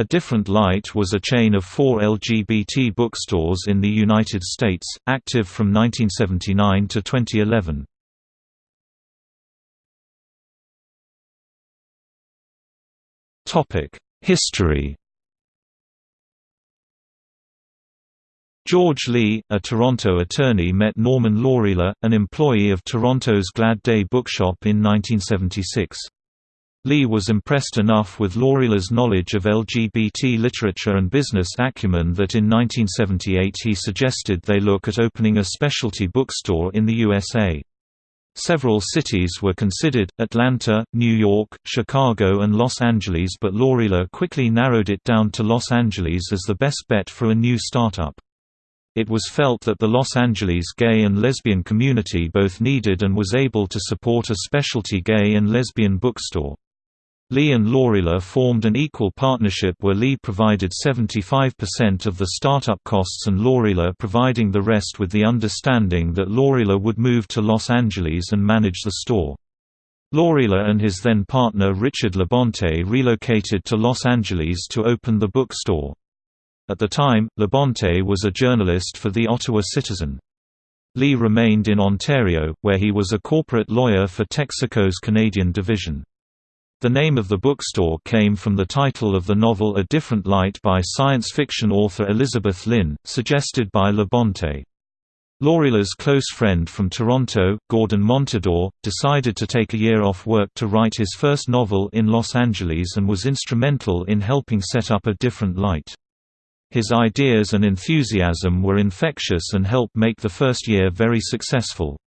A Different Light was a chain of four LGBT bookstores in the United States, active from 1979 to 2011. History George Lee, a Toronto attorney met Norman Laurila, an employee of Toronto's Glad Day Bookshop in 1976. Lee was impressed enough with Laurila's knowledge of LGBT literature and business acumen that in 1978 he suggested they look at opening a specialty bookstore in the USA. Several cities were considered, Atlanta, New York, Chicago and Los Angeles but Laurila quickly narrowed it down to Los Angeles as the best bet for a new startup. It was felt that the Los Angeles gay and lesbian community both needed and was able to support a specialty gay and lesbian bookstore. Lee and Laurila formed an equal partnership where Lee provided 75% of the startup costs and Laurila providing the rest with the understanding that Laurila would move to Los Angeles and manage the store. Laurila and his then partner Richard Labonte relocated to Los Angeles to open the bookstore. At the time, Labonte was a journalist for the Ottawa Citizen. Lee remained in Ontario, where he was a corporate lawyer for Texaco's Canadian division. The name of the bookstore came from the title of the novel A Different Light by science fiction author Elizabeth Lynn, suggested by Labonte. Laurila's close friend from Toronto, Gordon Montador, decided to take a year off work to write his first novel in Los Angeles and was instrumental in helping set up A Different Light. His ideas and enthusiasm were infectious and helped make the first year very successful.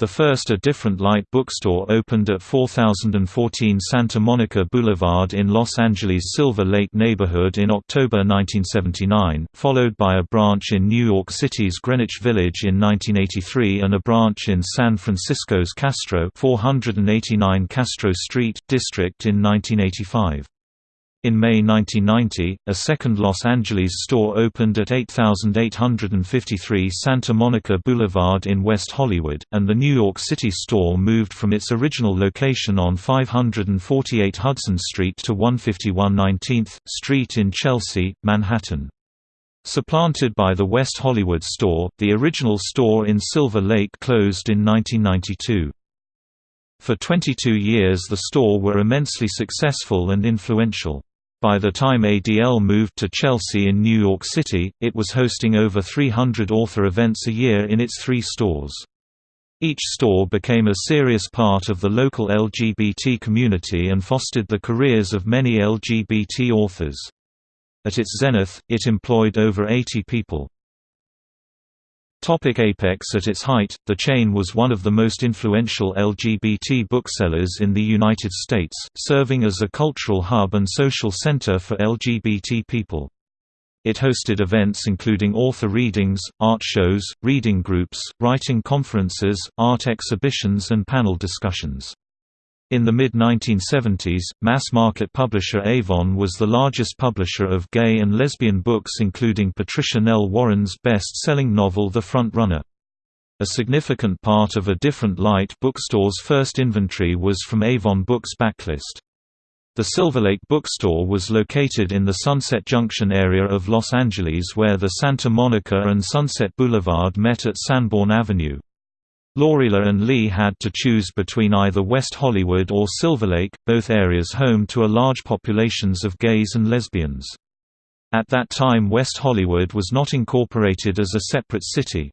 The first A Different Light bookstore opened at 4014 Santa Monica Boulevard in Los Angeles' Silver Lake neighborhood in October 1979, followed by a branch in New York City's Greenwich Village in 1983 and a branch in San Francisco's Castro 489 Castro Street, district in 1985. In May 1990, a second Los Angeles store opened at 8853 Santa Monica Boulevard in West Hollywood, and the New York City store moved from its original location on 548 Hudson Street to 151 19th Street in Chelsea, Manhattan. Supplanted by the West Hollywood store, the original store in Silver Lake closed in 1992. For 22 years the store were immensely successful and influential. By the time ADL moved to Chelsea in New York City, it was hosting over 300 author events a year in its three stores. Each store became a serious part of the local LGBT community and fostered the careers of many LGBT authors. At its zenith, it employed over 80 people. Topic Apex At its height, the chain was one of the most influential LGBT booksellers in the United States, serving as a cultural hub and social center for LGBT people. It hosted events including author readings, art shows, reading groups, writing conferences, art exhibitions and panel discussions. In the mid-1970s, mass-market publisher Avon was the largest publisher of gay and lesbian books including Patricia Nell Warren's best-selling novel The Front Runner. A significant part of A Different Light bookstore's first inventory was from Avon Books' backlist. The Silver Lake bookstore was located in the Sunset Junction area of Los Angeles where the Santa Monica and Sunset Boulevard met at Sanborn Avenue. Laurila and Lee had to choose between either West Hollywood or Silver Lake, both areas home to a large populations of gays and lesbians. At that time West Hollywood was not incorporated as a separate city.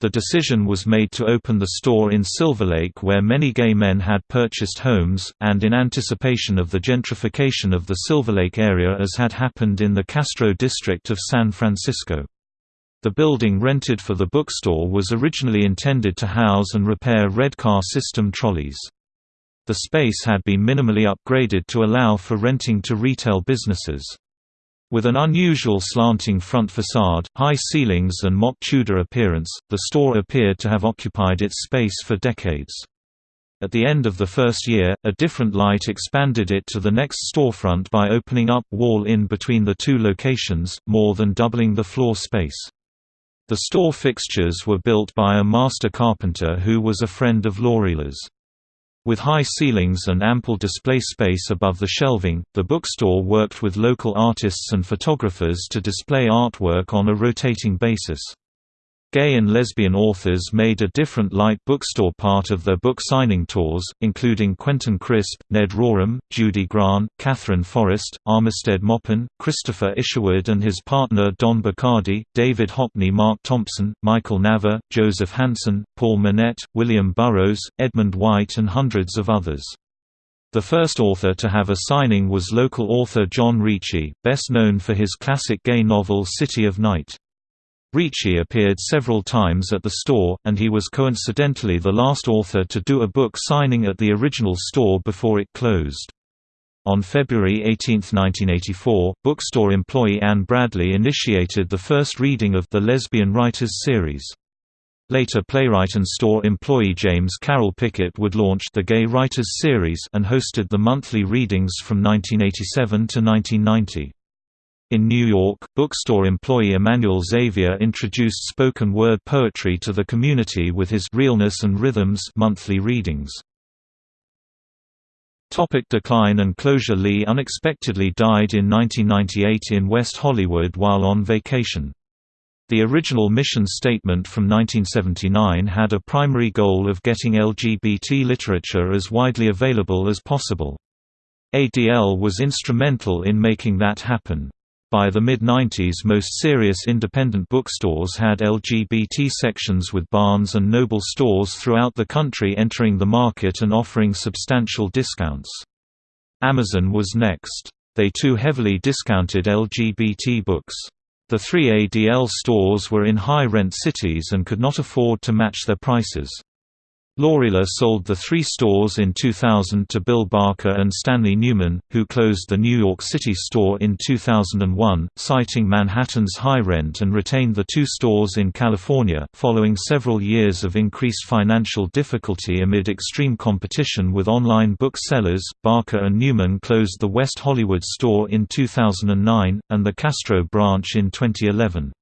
The decision was made to open the store in Silver Lake where many gay men had purchased homes, and in anticipation of the gentrification of the Silver Lake area as had happened in the Castro district of San Francisco. The building rented for the bookstore was originally intended to house and repair Redcar system trolleys. The space had been minimally upgraded to allow for renting to retail businesses. With an unusual slanting front facade, high ceilings and mock Tudor appearance, the store appeared to have occupied its space for decades. At the end of the first year, a different light expanded it to the next storefront by opening up wall in between the two locations, more than doubling the floor space. The store fixtures were built by a master carpenter who was a friend of Laurila's. With high ceilings and ample display space above the shelving, the bookstore worked with local artists and photographers to display artwork on a rotating basis. Gay and lesbian authors made a different light bookstore part of their book signing tours, including Quentin Crisp, Ned Rorem, Judy Grahn, Katherine Forrest, Armistead Maupin, Christopher Isherwood and his partner Don Bachardy, David Hockney Mark Thompson, Michael Nava, Joseph Hansen, Paul Monette, William Burroughs, Edmund White and hundreds of others. The first author to have a signing was local author John Rechy, best known for his classic gay novel City of Night. Rechy appeared several times at the store, and he was coincidentally the last author to do a book signing at the original store before it closed. On February 18, 1984, bookstore employee Anne Bradley initiated the first reading of The Lesbian Writers series. Later playwright and store employee James Carroll Pickett would launch the Gay Writers series and hosted the monthly readings from 1987 to 1990. In New York, bookstore employee Emmanuel Xavier introduced spoken word poetry to the community with his Realness and Rhythms monthly readings. Topic decline and closure Lee unexpectedly died in 1998 in West Hollywood while on vacation. The original mission statement from 1979 had a primary goal of getting LGBT literature as widely available as possible. ADL was instrumental in making that happen. By the mid-90s most serious independent bookstores had LGBT sections with Barnes and Noble stores throughout the country entering the market and offering substantial discounts. Amazon was next. They too heavily discounted LGBT books. The three ADL stores were in high-rent cities and could not afford to match their prices. Laurila sold the three stores in 2000 to Bill Barker and Stanley Newman, who closed the New York City store in 2001, citing Manhattan's high rent and retained the two stores in California. Following several years of increased financial difficulty amid extreme competition with online book sellers, Barker and Newman closed the West Hollywood store in 2009, and the Castro branch in 2011.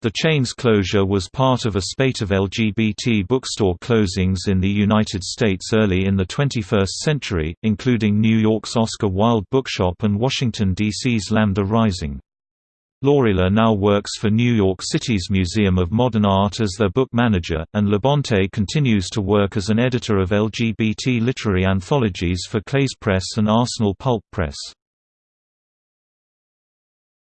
The chain's closure was part of a spate of LGBT bookstore closings in the United States early in the 21st century, including New York's Oscar Wilde Bookshop and Washington, D.C.'s Lambda Rising. Laurila now works for New York City's Museum of Modern Art as their book manager, and Labonte continues to work as an editor of LGBT literary anthologies for Cleis Press and Arsenal Pulp Press.